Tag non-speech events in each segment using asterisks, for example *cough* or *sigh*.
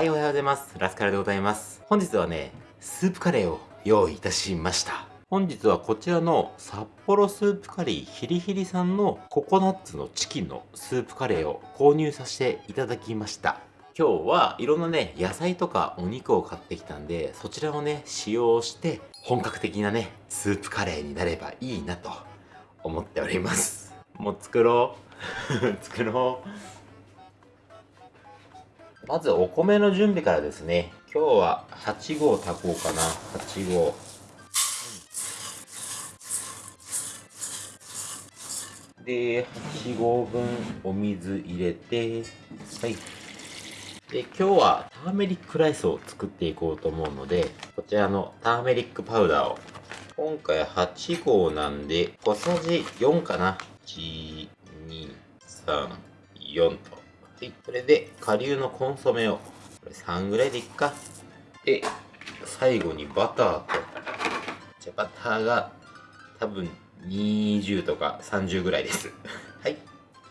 はい、おはようございます。ラスカルでございます。本日はね、スープカレーを用意いたしました。本日はこちらの札幌スープカリーヒリヒリさんのココナッツのチキンのスープカレーを購入させていただきました。今日はいろんなね、野菜とかお肉を買ってきたんで、そちらをね、使用して本格的なね、スープカレーになればいいなと思っております。もう作ろう。*laughs* 作ろう。まずお米の準備からですね。今日は8合炊こうかな。8合。で、8合分お水入れて、はい。で、今日はターメリックライスを作っていこうと思うので、こちらのターメリックパウダーを。今回8合なんで、小さじ4かな。1、2、3、4と。はい、これで、顆粒のコンソメを、これ3ぐらいでいっか。で、最後にバターと、じゃバターが多分20とか30ぐらいです。*laughs* はい。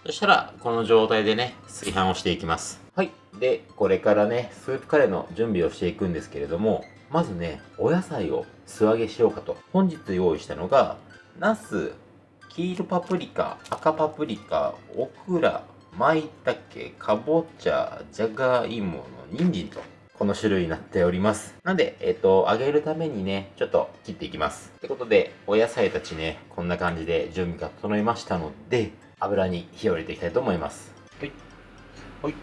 そしたら、この状態でね、炊飯をしていきます。はい。で、これからね、スープカレーの準備をしていくんですけれども、まずね、お野菜を素揚げしようかと。本日用意したのが、ナス、黄色パプリカ、赤パプリカ、オクラ、舞茸、かぼちゃ、じゃがいもの人参と、この種類になっております。なんで、えっ、と、揚げるためにね、ちょっと切っていきます。ってことで、お野菜たちね、こんな感じで準備が整いましたので、油に火を入れていきたいと思います。はい。はい。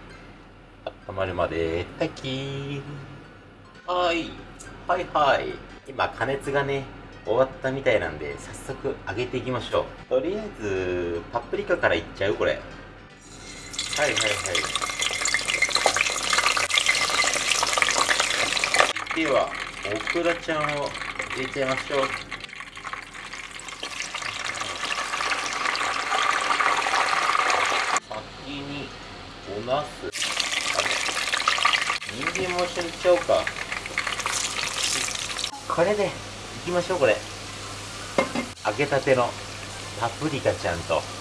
温まるまで、炊きはい。はいはい。今、加熱がね、終わったみたいなんで、早速揚げていきましょう。とりあえず、パプリカからいっちゃう？これ。はいはいはい。では、オクラちゃんを入れちゃいましょう。先に、おなす。あれ人参も一緒にいっちゃおうか。これで、いきましょう、これ。揚げたてのパプリカちゃんと。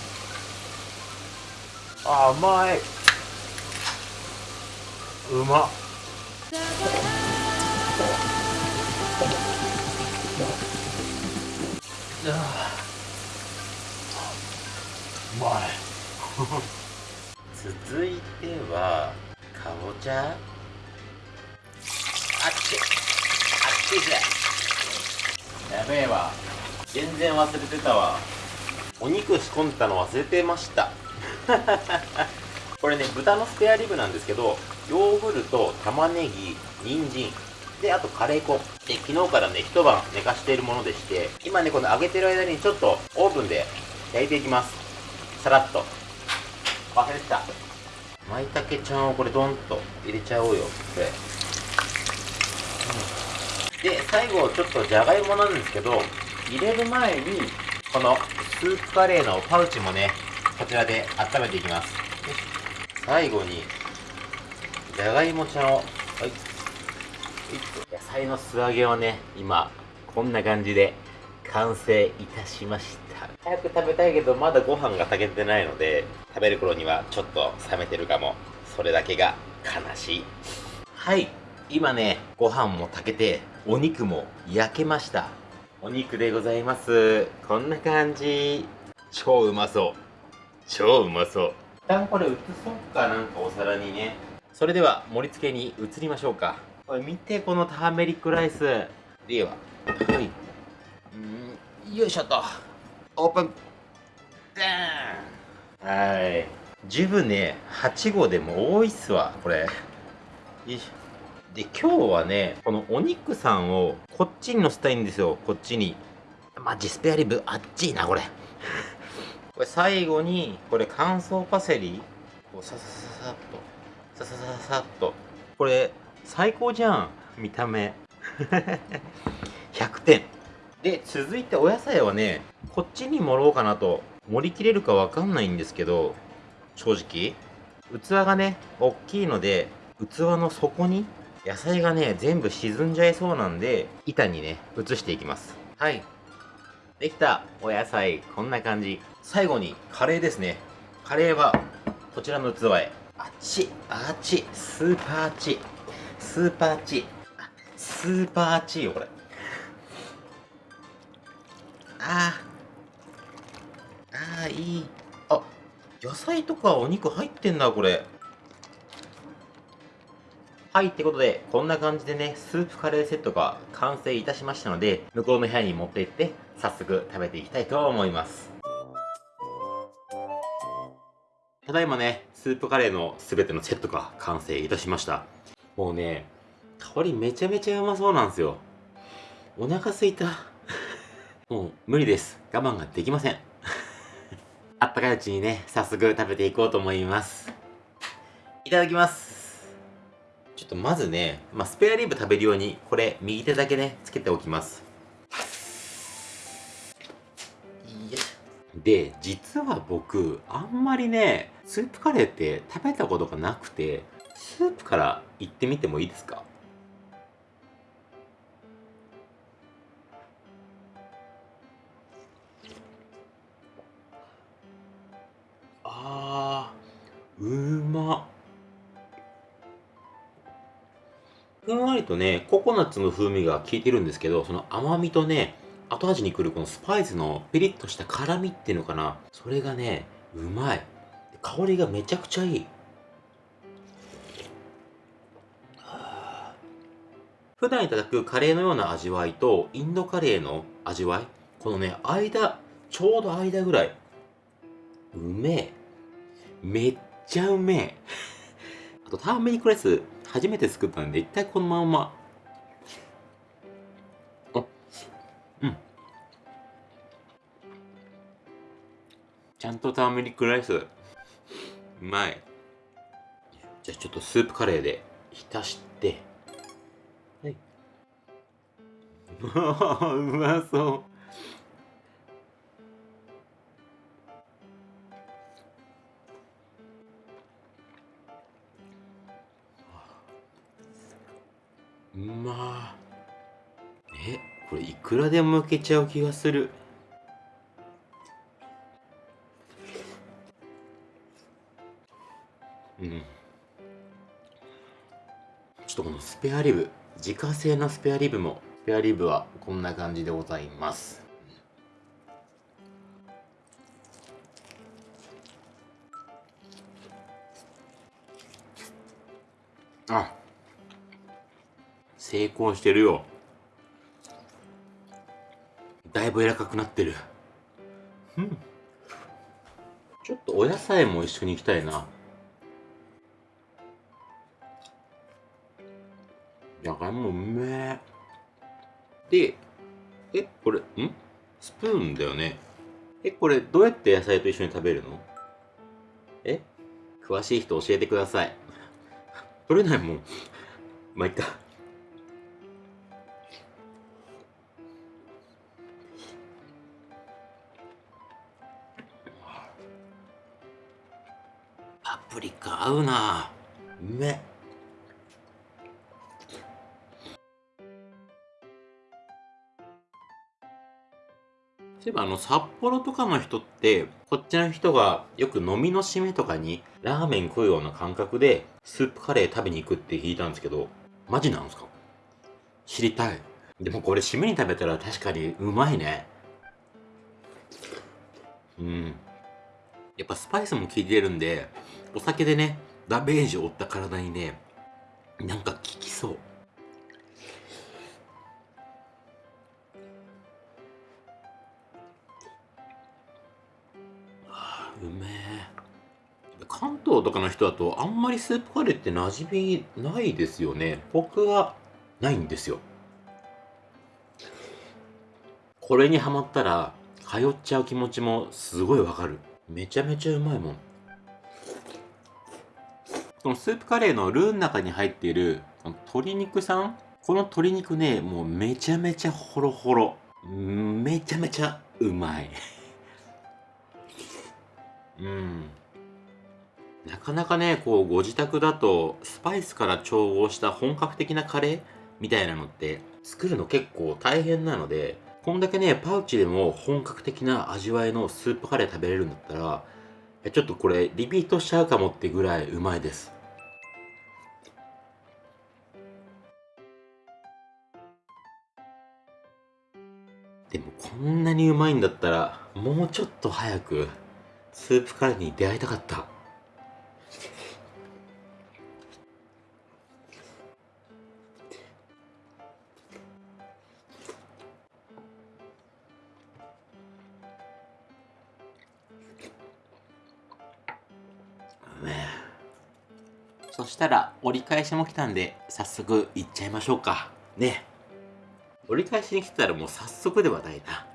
あ甘い。うま。うまい。*laughs* 続いてはかぼちゃ。あっち。あっちじゃ。やべえわ。全然忘れてたわ。お肉仕込んだの忘れてました *laughs* これね豚のスペアリブなんですけどヨーグルト玉ねぎ人参であとカレー粉。で昨日からね一晩寝かしているものでして今ねこの揚げてる間にちょっとオーブンで焼いていきます。さらっと。忘れてた。舞茸ちゃんをこれドンと入れちゃおうよこれ、うん、で最後ちょっとじゃがいもなんですけど入れる前にこのスープカレーのパウチもねこちらで温めていきます。最後にじゃがいもちゃんをはい。野菜の素揚げはね今こんな感じで完成いたしました。早く食べたいけどまだご飯が炊けてないので食べる頃にはちょっと冷めてるかも。それだけが悲しい。はい。今ねご飯も炊けてお肉も焼けました。お肉でございます。こんな感じ。超うまそう超うまそう。一旦これ移そうかなんかお皿にね。それでは盛り付けに移りましょうか。これ見てこのターメリックライス。でははい。うんよいしょっと。オープン。ダーン。はい。十分ね8号でも多いっすわこれ。よいしょ。で今日はねこのお肉さんをこっちに乗せたいんですよこっちに。マジスペアリブあっちいなこれこれ最後にこれ乾燥パセリこうささささっとささささっと。これ最高じゃん見た目。*laughs* 100点で続いてお野菜はねこっちに盛ろうかなと。盛り切れるかわかんないんですけど正直。器がね大きいので器の底に野菜がね全部沈んじゃいそうなんで板にね移していきます。はい。できた。お野菜こんな感じ最後にカレーですね。カレーはこちらの器へ。あっち。あっち。スーパーあっち。スーパーチースーパーチーよこれ。あー。あーいい。あ野菜とかお肉入ってんなこれ。はいってことでこんな感じでねスープカレーセットが完成いたしましたので向こうの部屋に持って行って早速食べていきたいと思いますだいまねスープカレーの全てのセットが完成いたしました。もうね香りめちゃめちゃうまそうなんですよ。お腹すいた。*laughs* もう無理です。我慢ができません。*laughs* あったかいうちにね早速食べていこうと思います。いただきます。ちょっとまずね、まあ、スペアリブ食べるようにこれ右手だけねつけておきます。で実は僕あんまりねスープカレーって食べたことがなくてスープからいってみてもいいですか？あーうま。ふんわりとねココナッツの風味が効いてるんですけどその甘みとね後味にくるこのスパイスのピリッとした辛みっていうのかな。それがねうまい。香りがめちゃくちゃいい。普段いただくカレーのような味わいとインドカレーの味わいこのね間ちょうど間ぐらい。うめえ。めっちゃうめえ。*laughs* あとターメリックライス初めて作ったんで一回このままうん。ちゃんとターメリックライス。うまい。じゃあちょっとスープカレーで浸して。はい。*laughs* うまそうくらでもいけちゃう気がする。うん。ちょっとこのスペアリブ自家製のスペアリブもスペアリブはこんな感じでございます。あ成功してるよ。だいぶ柔らかくなってる。うん。ちょっとお野菜も一緒にいきたいな。じゃがいもうめえ。でえこれん？スプーンだよね。えこれどうやって野菜と一緒に食べるの？え？詳しい人教えてください。取れないもん。まあいっか。プリカ合うな。うめそういえばあの札幌とかの人ってこっちの人がよく飲みの締めとかにラーメン食うような感覚でスープカレー食べに行くって聞いたんですけどマジなんですか？知りたい。でもこれ締めに食べたら確かにうまいね。うん。やっぱスパイスも効いてるんでお酒でねダメージを負った体にねなんか効きそう。あうめえ。関東とかの人だとあんまりスープカレーって馴染みないですよね。僕はないんですよ。これにハマったら通っちゃう気持ちもすごいわかる。めちゃめちゃうまいもん。このスープカレーのルーの中に入っているこの鶏肉さん？この鶏肉ねもうめちゃめちゃホロホロ。めちゃめちゃうまい。*laughs* うん。なかなかねこうご自宅だとスパイスから調合した本格的なカレーみたいなのって作るの結構大変なのでこんだけねパウチでも本格的な味わいのスープカレー食べれるんだったらちょっとこれリピートしちゃうかもってぐらいうまいです。でもこんなにうまいんだったら、もうちょっと早く、スープカレーに出会いたかった。そしたら折り返しも来たんで早速行っちゃいましょうか。ね。折り返しに来たらもう早速ではないな。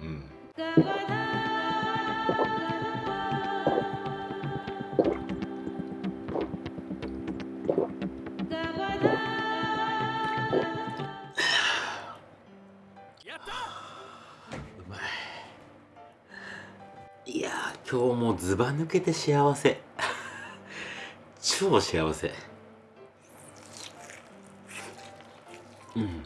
うん、うんい。や今日もずば抜けて幸せ。*laughs* 超幸せ。うん。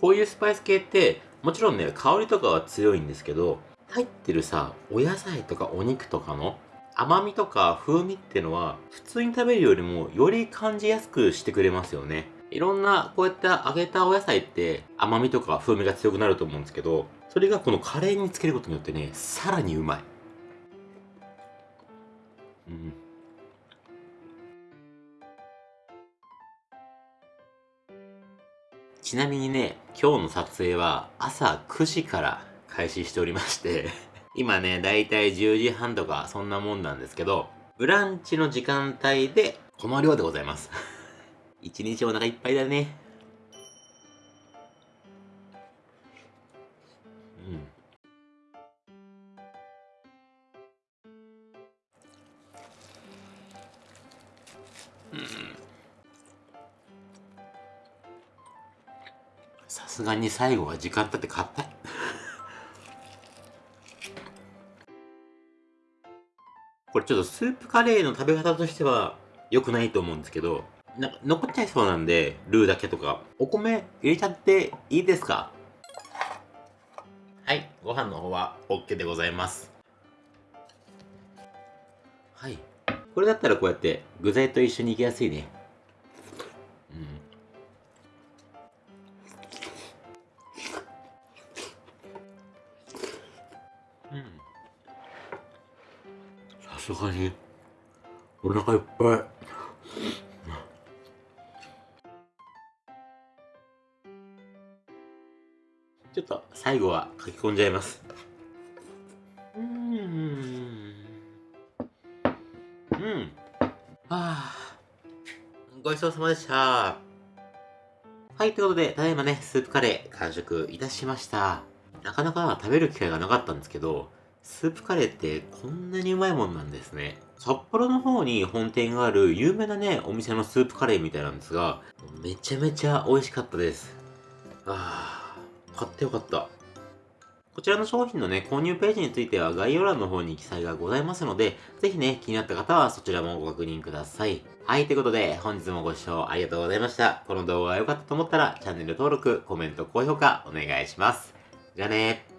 こういうスパイス系ってもちろんね香りとかは強いんですけど入ってるさお野菜とかお肉とかの甘みとか風味ってのは普通に食べるよりもより感じやすくしてくれますよね。いろんなこうやって揚げたお野菜って甘みとか風味が強くなると思うんですけどそれがこのカレーにつけることによってねさらにうまい。うんちなみにね今日の撮影は朝9時から開始しておりまして *laughs* 今ねだいたい10時半とかそんなもんなんですけどブランチの時間帯でこの量でございます *laughs* 一日お腹いっぱいだね。すがに最後は時間経って硬いこれちょっとスープカレーの食べ方としては良くないと思うんですけどなんか残っちゃいそうなんで、ルーだけとか。お米入れちゃっていいですか？はい、ご飯の方は OK でございます。はい。これだったらこうやって具材と一緒にいきやすいね。うん。すがに、お腹いっぱい。ちょっと最後は書き込んじゃいます。うん。うん。はあ。ごちそうさまでした。はい、ということで、ただいまね、スープカレー完食いたしました。なかなか食べる機会がなかったんですけど、スープカレーってこんなにうまいもんなんですね。札幌の方に本店がある有名なね、お店のスープカレーみたいなんですが、めちゃめちゃ美味しかったです。ああ。買ってよかった。こちらの商品のね、購入ページについては概要欄の方に記載がございますので、ぜひね、気になった方はそちらもご確認ください。はい、ということで、本日もご視聴ありがとうございました。この動画が良かったと思ったら、チャンネル登録、コメント、高評価お願いします。じゃあね